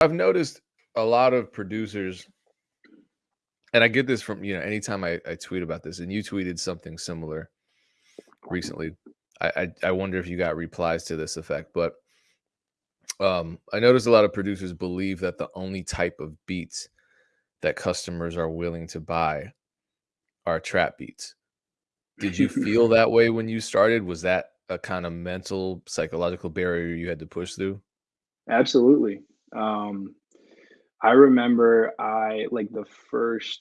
I've noticed a lot of producers and I get this from, you know, anytime I, I tweet about this, and you tweeted something similar recently. I, I I wonder if you got replies to this effect, but um, I noticed a lot of producers believe that the only type of beats that customers are willing to buy are trap beats. Did you feel that way when you started? Was that a kind of mental, psychological barrier you had to push through? Absolutely. Um, I remember I like the first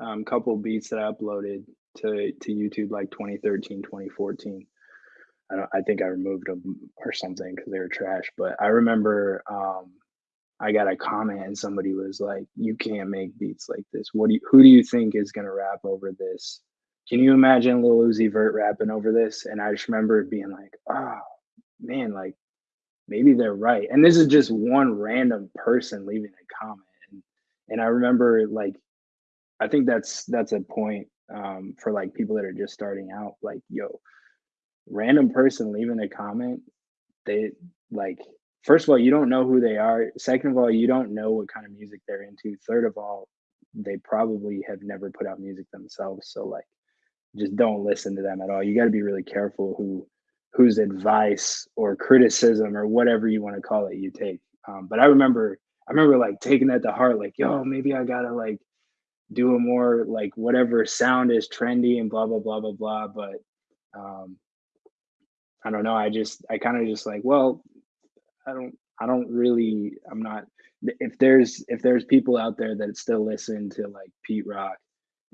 um, couple beats that I uploaded to to YouTube like 2013, 2014. I don't, I think I removed them or something because they were trash. But I remember um, I got a comment and somebody was like, "You can't make beats like this. What do you, who do you think is gonna rap over this? Can you imagine Lil Uzi Vert rapping over this?" And I just remember being like, "Oh man, like maybe they're right." And this is just one random person leaving a comment, and and I remember like I think that's that's a point um, for like people that are just starting out. Like, yo, random person leaving a comment, they like first of all, you don't know who they are. Second of all, you don't know what kind of music they're into. Third of all, they probably have never put out music themselves. So like just don't listen to them at all. You got to be really careful who whose advice or criticism or whatever you want to call it you take. Um, but I remember I remember like taking that to heart, like, yo, maybe I gotta like do a more like whatever sound is trendy and blah blah blah blah blah. But um I don't know. I just I kind of just like, well, I don't I don't really I'm not if there's if there's people out there that still listen to like Pete Rock,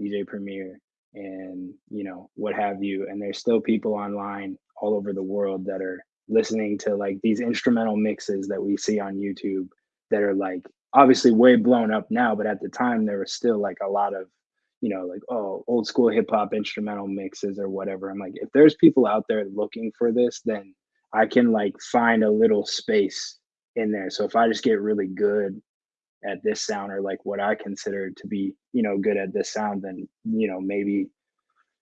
DJ Premier, and you know what have you, and there's still people online all over the world that are listening to like these instrumental mixes that we see on YouTube that are like obviously way blown up now, but at the time there was still like a lot of you know, like, oh, old school hip hop instrumental mixes or whatever. I'm like, if there's people out there looking for this, then I can like find a little space in there. So if I just get really good at this sound or like what I consider to be, you know, good at this sound, then, you know, maybe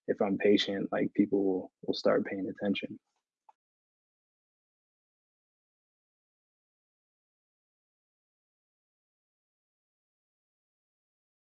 if I'm patient, like people will, will start paying attention.